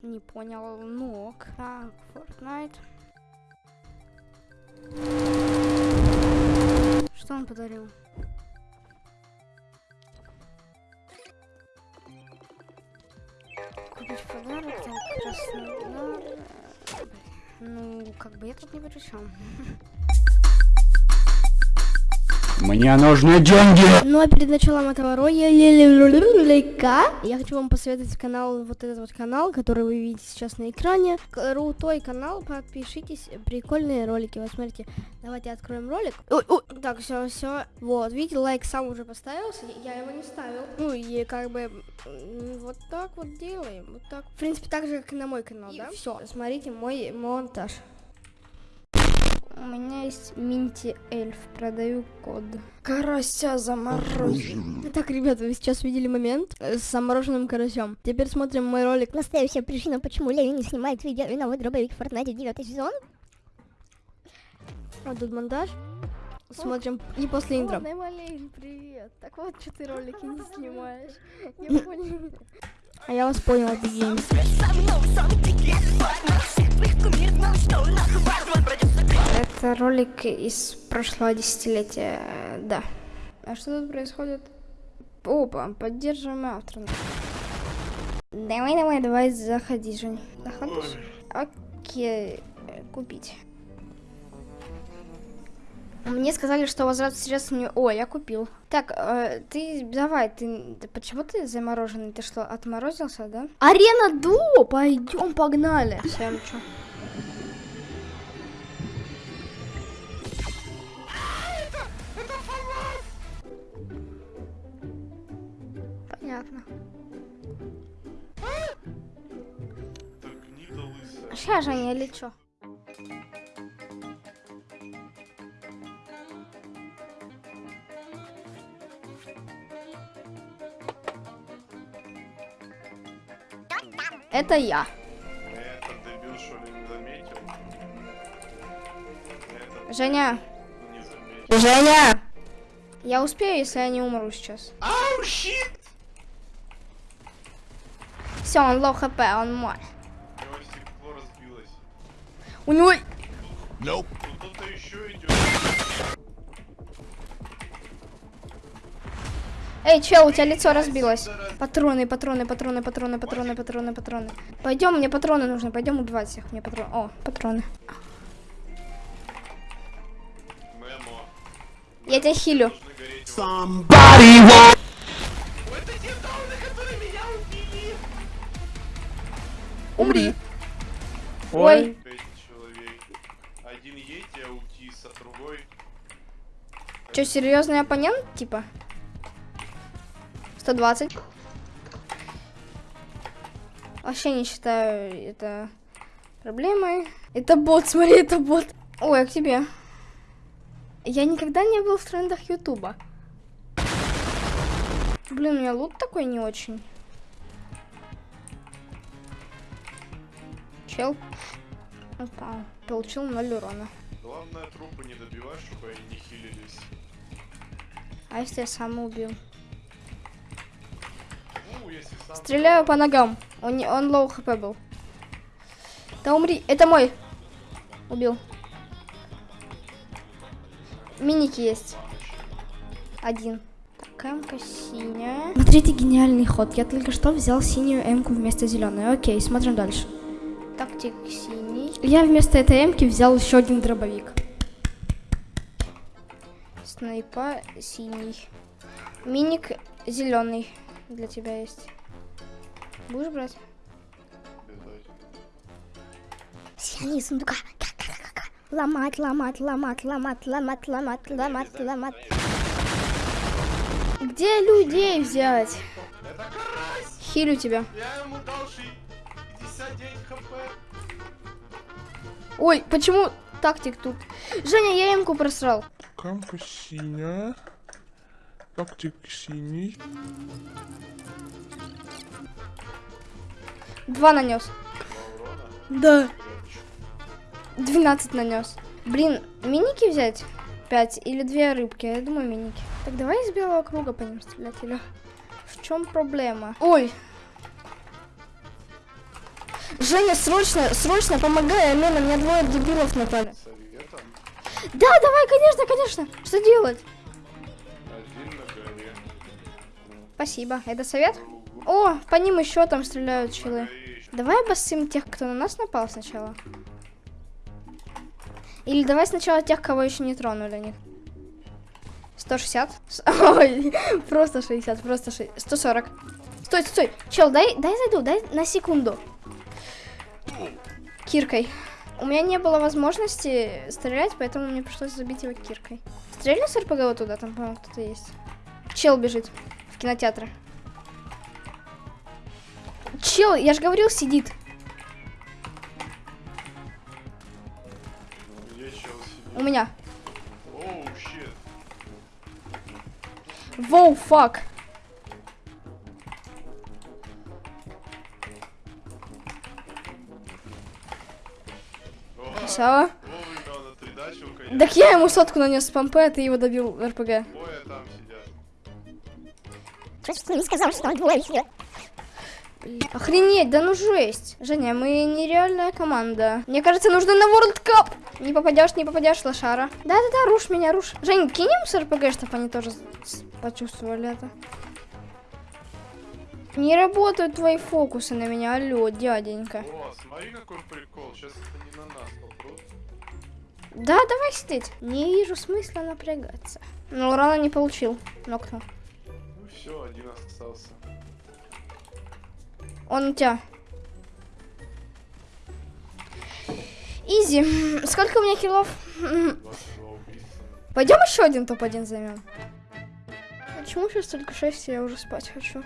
Не понял. Ну ок. Так, Fortnite. Что он подарил? Купить подарок, там Краснодар. Ну, как бы я тут ни при чем. Мне нужны деньги! Ну а перед началом этого ролика я хочу вам посоветовать канал, вот этот вот канал, который вы видите сейчас на экране. Крутой канал, подпишитесь, прикольные ролики. Вот смотрите, давайте откроем ролик. Ой, ой, так, все, все. Вот, видите, лайк сам уже поставился, я его не ставил. Ну и как бы вот так вот делаем, вот так. В принципе, так же, как и на мой канал, да? Все, смотрите мой монтаж. У меня есть Минти Эльф, продаю код. Карася замороженный. Так, ребята, вы сейчас видели момент э, с замороженным карасем. Теперь смотрим мой ролик. Настоящая причина, почему Леви не снимает видео и новый дробовик в Fortnite 9 сезон. Вот тут монтаж. Смотрим и после интро. Наймалейн, привет. Так вот, что ты ролики не снимаешь. Я понял. А я вас понял, Бигеймс. Это ролик из прошлого десятилетия, да. А что тут происходит? Опа, поддерживаем автора. Давай, давай, давай, заходи, Жень. Заходишь? Окей, купить. Мне сказали, что возврат средств не... О, я купил. Так, э, ты давай, ты... Почему ты замороженный? Ты что, отморозился, да? Арена Ду! Пойдем, погнали. Всем чё? Женя, или чё? Это я. Этот дебил что ли не заметил? Этот Женя, не заметил. Женя! Я успею, если я не умру сейчас. Ау, щит! Все, он low HP, он мой. У него... Тут кто-то еще идет. Эй, чел, у тебя лицо разбилось. Патроны, патроны, патроны, патроны, патроны, патроны, патроны. Пойдем, мне патроны нужны, пойдем убивать всех. Мне патроны. О, патроны. Мемо. Я тебя хилю. Должны гореть Один Йети, аутист, а другой... Че, серьезный оппонент, типа? 120. Вообще не считаю это проблемой. Это бот, смотри, это бот. Ой, а к тебе. Я никогда не был в трендах Ютуба. Блин, у меня лут такой не очень. Чел. Упал. Получил 0 урона. Главное, трупы не добивать, чтобы они не хилились. А если я сам убил? Ну, если сам... Стреляю по ногам. Он, не- он low HP был. Да умри. Это мой. Убил. Миники есть. Один. Так, эмка синяя. Смотрите, гениальный ход. Я только что взял синюю эмку вместо зеленой. Окей, смотрим дальше. Тактик синий. Я вместо этой эмки взял еще один дробовик. Снайпа синий. Миник зеленый для тебя есть. Будешь брать? Сиани сундука. Ломать, ломать, ломать, ломать, ломать, ломать, ломать, ломать. Где людей взять? Хилю тебя. Я ему дал ши- 59 хп. Ой, почему тактик тут? Женя, я эмку просрал. Камка синяя. Тактик синий. Два нанес. Да. 12 нанес. Блин, миники взять? 5 или две рыбки? Я думаю, миники. Так давай из белого круга по ним стрелять, или... В чем проблема? Ой! Женя, срочно, срочно помогай, Алена, меня двое дебилов напали. Да, давай, конечно, конечно. Что делать? Спасибо. Это совет? О, по ним еще там стреляют челы. Давай обоссым тех, кто на нас напал сначала. Или давай сначала тех, кого еще не тронули них. 160? С- Ой, просто 60, просто 60. 140. Стой, стой, чел, дай, дай зайду, дай на секунду. Киркой. У меня не было возможности стрелять, поэтому мне пришлось забить его киркой. Стрельни с РПГ вот туда, там, по-моему, кто-то есть. Чел бежит в кинотеатр. Чел, я же говорил, сидит. Где чел сидит? У меня. Воу, фак. Конечно. Так я ему сотку нанес с помпы, а ты его добил в РПГ. Сказал, что? Охренеть, да ну жесть. Женя, мы нереальная команда. Мне кажется, нужно на World Cup. Не попадешь, не попадешь, лошара. Да-да-да, руш меня, руш. Жень, кинем с РПГ, чтобы они тоже почувствовали это. Не работают твои фокусы на меня, алло, дяденька. О, смотри какой прикол. Сейчас это не на нас попрут. Да, давай сидеть. Не вижу смысла напрягаться. Но урона не получил. Нокнул. Ну все, один остался. Он у тебя. Изи. Сколько у меня киллов? 22 убийцы. Пойдем еще один топ-1 займем. Почему сейчас только 6, я уже спать хочу?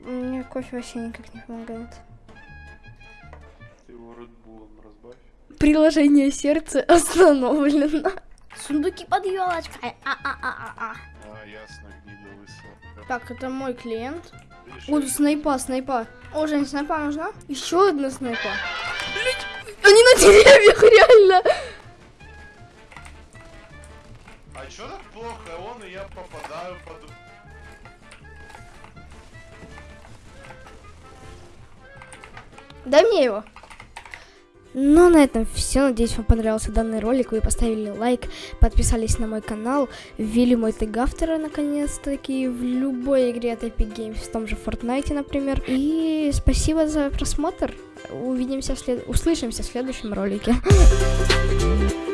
Мне кофе вообще никак не помогает. Ты его Редбулом разбавь. Приложение сердца остановлено. Сундуки под елочкой. А-а-а-а-а. А, ясно, гнида лысая. Так, это мой клиент. О, снайпа, снайпа. О, Жень, снайпа нужна? Еще одна снайпа. Блять, они на деревьях, реально. А чё так плохо? Он и я попадаю под... Дай мне его. Ну, на этом все. Надеюсь, вам понравился данный ролик. Вы поставили лайк, подписались на мой канал, ввели мой тег автора наконец-таки в любой игре от Epic Games, в том же Fortnite, например. И спасибо за просмотр. Увидимся, в след... услышимся в следующем ролике.